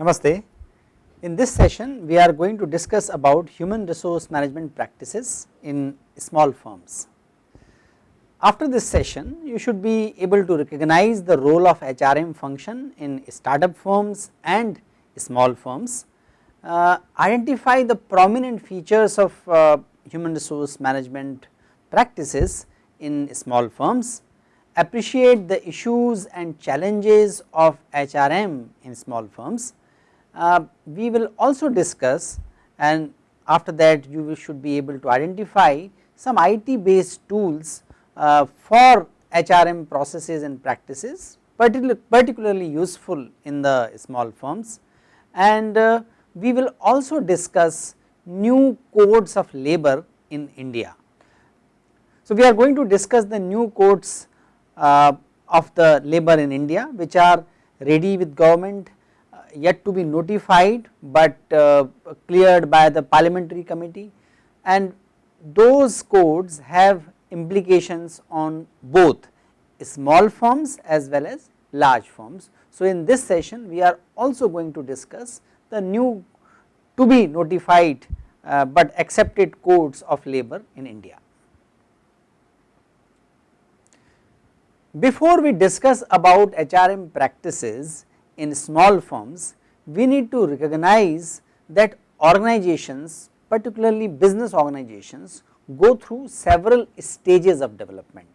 Namaste. In this session we are going to discuss about human resource management practices in small firms. After this session you should be able to recognize the role of HRM function in startup firms and small firms, uh, identify the prominent features of uh, human resource management practices in small firms, appreciate the issues and challenges of HRM in small firms. Uh, we will also discuss and after that you should be able to identify some IT based tools uh, for HRM processes and practices particular, particularly useful in the small firms and uh, we will also discuss new codes of labor in India. So, we are going to discuss the new codes uh, of the labor in India which are ready with government yet to be notified, but uh, cleared by the parliamentary committee and those codes have implications on both small firms as well as large firms. So, in this session we are also going to discuss the new to be notified, uh, but accepted codes of labor in India. Before we discuss about HRM practices in small firms, we need to recognize that organizations particularly business organizations go through several stages of development.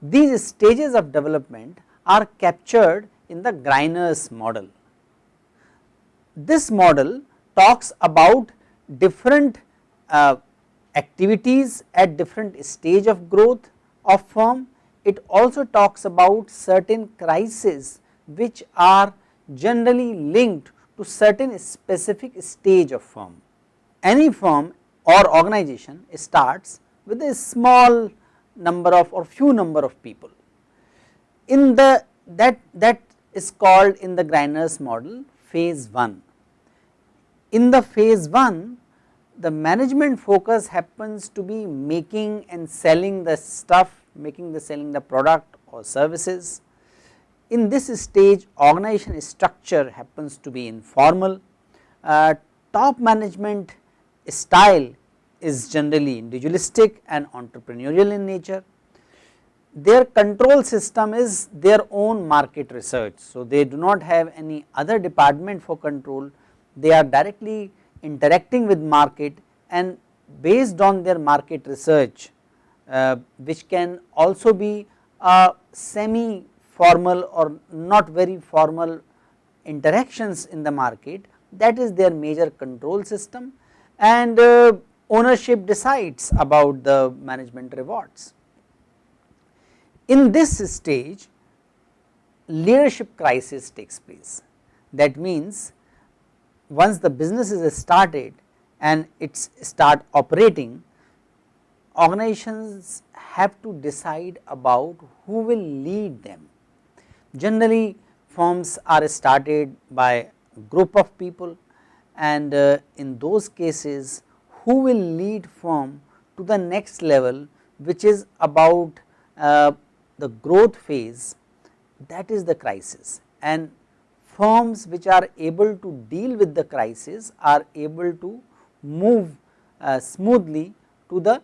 These stages of development are captured in the Greiner's model. This model talks about different uh, activities at different stage of growth of firm. It also talks about certain crises which are generally linked to certain specific stage of firm. Any firm or organization starts with a small number of or few number of people. In the that that is called in the Greiner's model phase 1. In the phase 1 the management focus happens to be making and selling the stuff, making the selling the product or services. In this stage organization structure happens to be informal, uh, top management style is generally individualistic and entrepreneurial in nature. Their control system is their own market research. So, they do not have any other department for control, they are directly interacting with market and based on their market research uh, which can also be a semi formal or not very formal interactions in the market that is their major control system and uh, ownership decides about the management rewards. In this stage leadership crisis takes place that means once the business is started and it's start operating organizations have to decide about who will lead them. Generally firms are started by group of people and uh, in those cases who will lead firm to the next level which is about uh, the growth phase that is the crisis and firms which are able to deal with the crisis are able to move uh, smoothly to the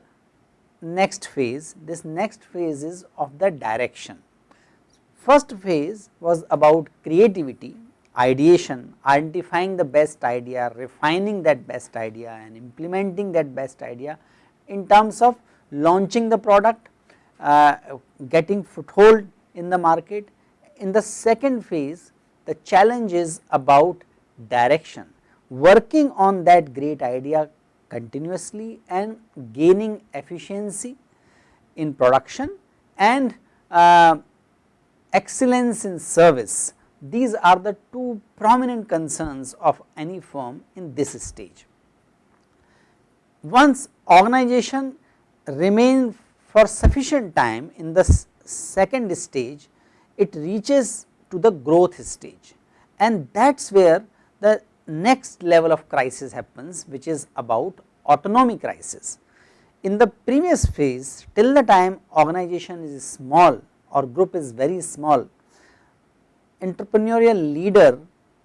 next phase. This next phase is of the direction. First phase was about creativity ideation, identifying the best idea, refining that best idea and implementing that best idea in terms of launching the product, uh, getting foothold in the market. In the second phase the challenge is about direction, working on that great idea continuously and gaining efficiency in production and uh, excellence in service these are the two prominent concerns of any firm in this stage. Once organization remain for sufficient time in the second stage, it reaches to the growth stage and that is where the next level of crisis happens which is about autonomy crisis. In the previous phase till the time organization is small or group is very small entrepreneurial leader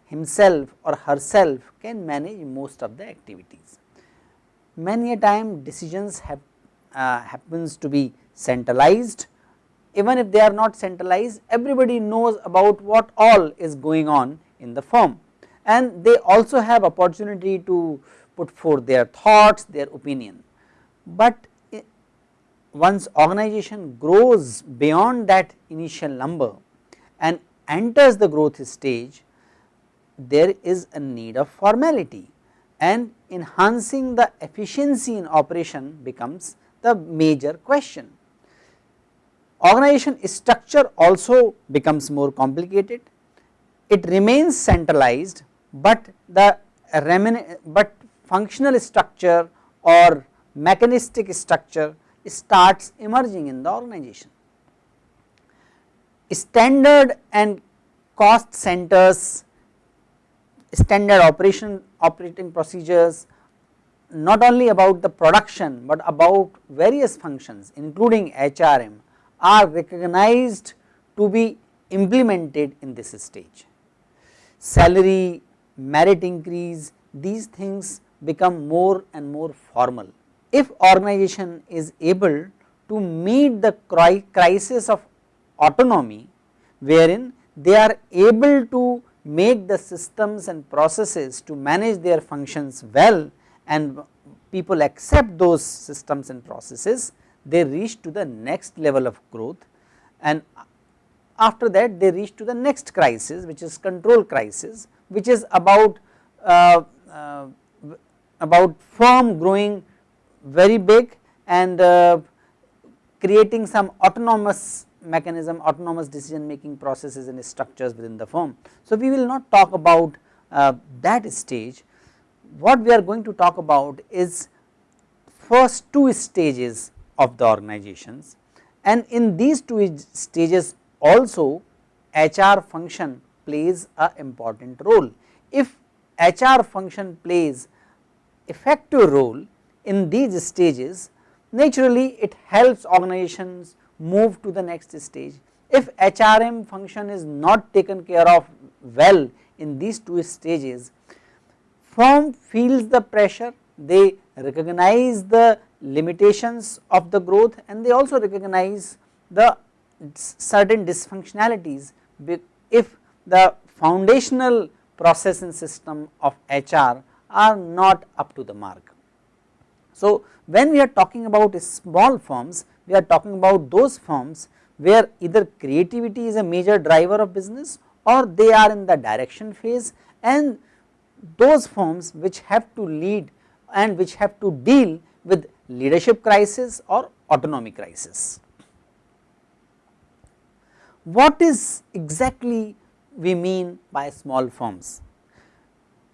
himself or herself can manage most of the activities. Many a time decisions have uh, happens to be centralized even if they are not centralized everybody knows about what all is going on in the firm and they also have opportunity to put forth their thoughts their opinion. But once organization grows beyond that initial number and enters the growth stage there is a need of formality and enhancing the efficiency in operation becomes the major question. Organization structure also becomes more complicated, it remains centralized, but the but functional structure or mechanistic structure starts emerging in the organization. Standard and cost centers, standard operation operating procedures not only about the production, but about various functions including HRM are recognized to be implemented in this stage. Salary, merit increase these things become more and more formal. If organization is able to meet the crisis of autonomy wherein they are able to make the systems and processes to manage their functions well and people accept those systems and processes, they reach to the next level of growth and after that they reach to the next crisis which is control crisis which is about uh, uh, about firm growing very big and uh, creating some autonomous mechanism autonomous decision making processes and structures within the firm. So, we will not talk about uh, that stage what we are going to talk about is first two stages of the organizations and in these two stages also HR function plays a important role. If HR function plays effective role in these stages naturally it helps organizations move to the next stage. If HRM function is not taken care of well in these two stages firm feels the pressure, they recognize the limitations of the growth and they also recognize the certain dysfunctionalities if the foundational process and system of HR are not up to the mark. So, when we are talking about small firms, we are talking about those firms where either creativity is a major driver of business or they are in the direction phase and those firms which have to lead and which have to deal with leadership crisis or autonomy crisis. What is exactly we mean by small firms?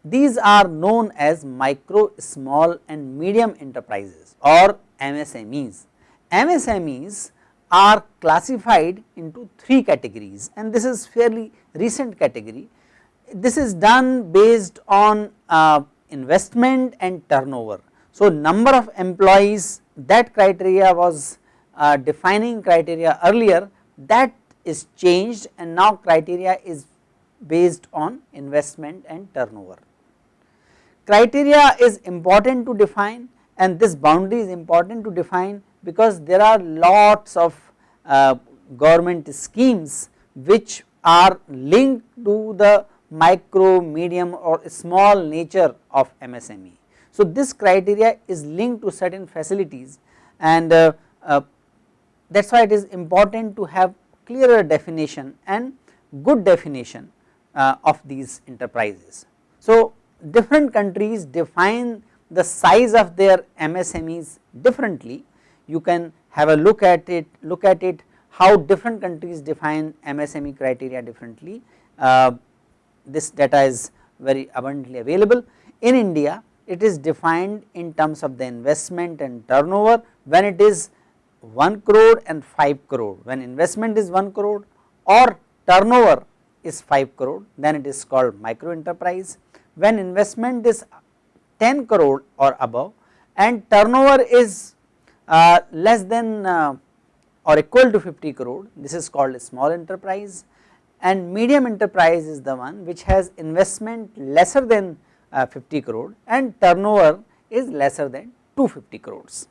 These are known as micro, small and medium enterprises or MSMEs. MSMEs are classified into three categories and this is fairly recent category this is done based on uh, investment and turnover. So, number of employees that criteria was uh, defining criteria earlier that is changed and now criteria is based on investment and turnover. Criteria is important to define and this boundary is important to define because there are lots of uh, government schemes which are linked to the micro, medium or small nature of MSME. So, this criteria is linked to certain facilities and uh, uh, that is why it is important to have clearer definition and good definition uh, of these enterprises. Different countries define the size of their MSMEs differently. You can have a look at it, look at it how different countries define MSME criteria differently. Uh, this data is very abundantly available. In India it is defined in terms of the investment and turnover when it is 1 crore and 5 crore when investment is 1 crore or turnover is 5 crore then it is called micro enterprise when investment is 10 crore or above and turnover is uh, less than uh, or equal to 50 crore this is called a small enterprise and medium enterprise is the one which has investment lesser than uh, 50 crore and turnover is lesser than 250 crores.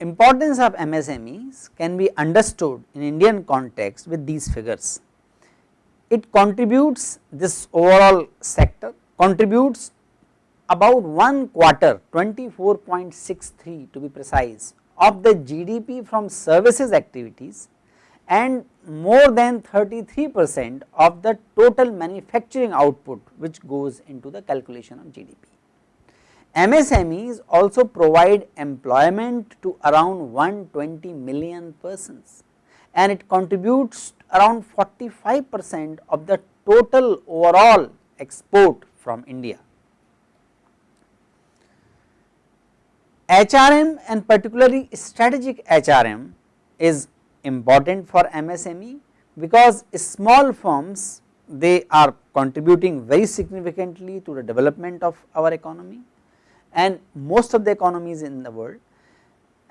Importance of MSMEs can be understood in Indian context with these figures. It contributes this overall sector contributes about one quarter 24.63 to be precise of the GDP from services activities and more than 33 percent of the total manufacturing output which goes into the calculation of GDP. MSMEs also provide employment to around 120 million persons and it contributes around 45 percent of the total overall export from India. HRM and particularly strategic HRM is important for MSME because small firms they are contributing very significantly to the development of our economy and most of the economies in the world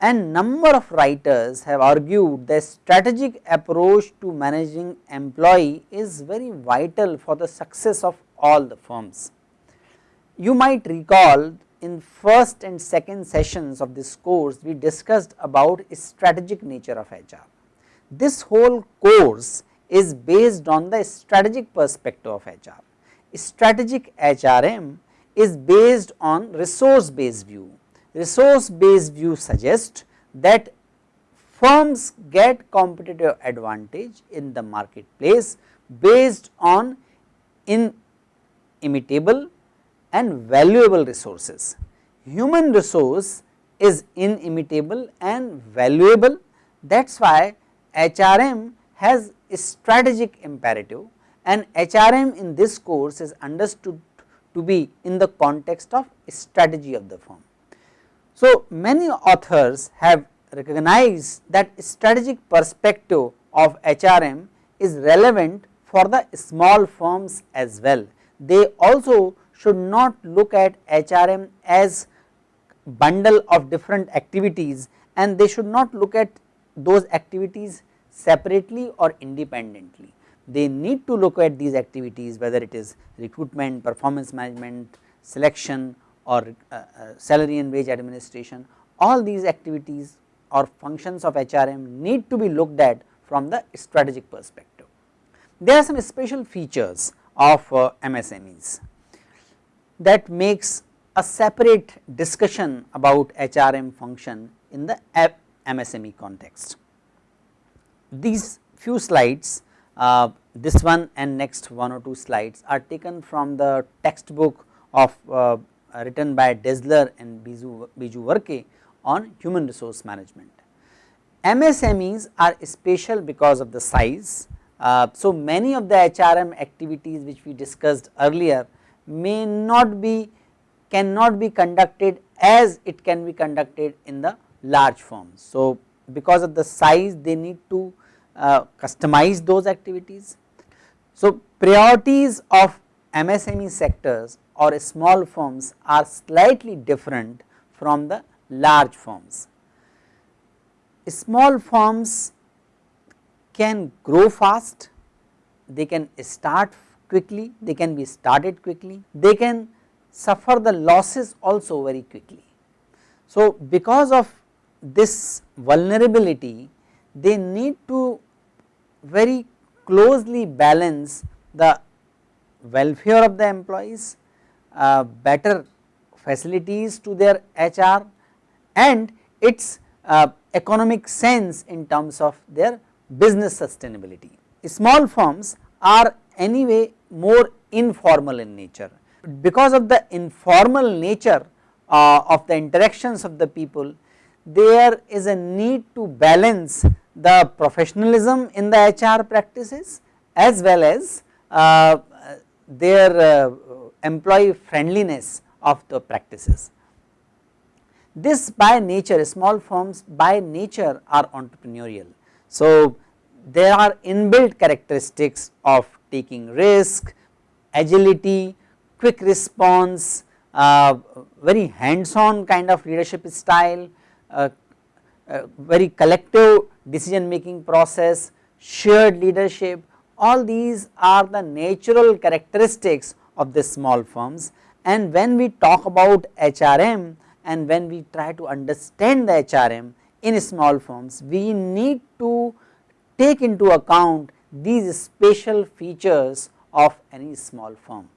and number of writers have argued that strategic approach to managing employee is very vital for the success of all the firms. You might recall in first and second sessions of this course we discussed about strategic nature of HR. This whole course is based on the strategic perspective of HR. Strategic HRM is based on resource based view. Resource based view suggests that firms get competitive advantage in the marketplace based on inimitable and valuable resources. Human resource is inimitable and valuable that is why HRM has a strategic imperative and HRM in this course is understood to be in the context of strategy of the firm. So, many authors have recognized that strategic perspective of HRM is relevant for the small firms as well. They also should not look at HRM as bundle of different activities and they should not look at those activities separately or independently. They need to look at these activities whether it is recruitment, performance management, selection or uh, uh, salary and wage administration all these activities or functions of HRM need to be looked at from the strategic perspective. There are some special features of uh, MSMEs that makes a separate discussion about HRM function in the MSME context. These few slides, uh, this one and next one or two slides are taken from the textbook of uh, written by Dessler and Biju, Biju Varkkey on human resource management. MSMEs are special because of the size. Uh, so, many of the HRM activities which we discussed earlier may not be cannot be conducted as it can be conducted in the large firms. So, because of the size they need to uh, customize those activities. So, priorities of MSME sectors or small firms are slightly different from the large firms. Small firms can grow fast, they can start quickly, they can be started quickly, they can suffer the losses also very quickly. So, because of this vulnerability they need to very closely balance the welfare of the employees, uh, better facilities to their HR and its uh, economic sense in terms of their business sustainability. Small firms are anyway more informal in nature. Because of the informal nature uh, of the interactions of the people, there is a need to balance the professionalism in the HR practices as well as uh, their uh, employee friendliness of the practices. This by nature small firms by nature are entrepreneurial. So, there are inbuilt characteristics of taking risk, agility, quick response, uh, very hands on kind of leadership style, uh, uh, very collective decision making process, shared leadership all these are the natural characteristics of the small firms and when we talk about HRM and when we try to understand the HRM in small firms we need to take into account these special features of any small firm.